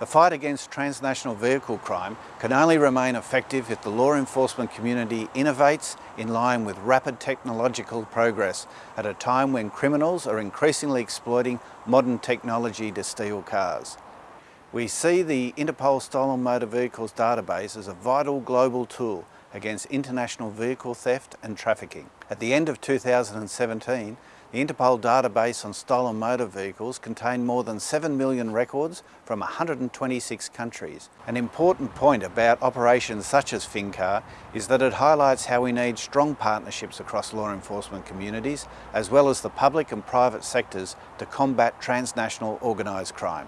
The fight against transnational vehicle crime can only remain effective if the law enforcement community innovates in line with rapid technological progress at a time when criminals are increasingly exploiting modern technology to steal cars. We see the Interpol Stolen Motor Vehicles database as a vital global tool against international vehicle theft and trafficking. At the end of 2017, the Interpol database on stolen motor vehicles contained more than 7 million records from 126 countries. An important point about operations such as FinCar is that it highlights how we need strong partnerships across law enforcement communities as well as the public and private sectors to combat transnational organised crime.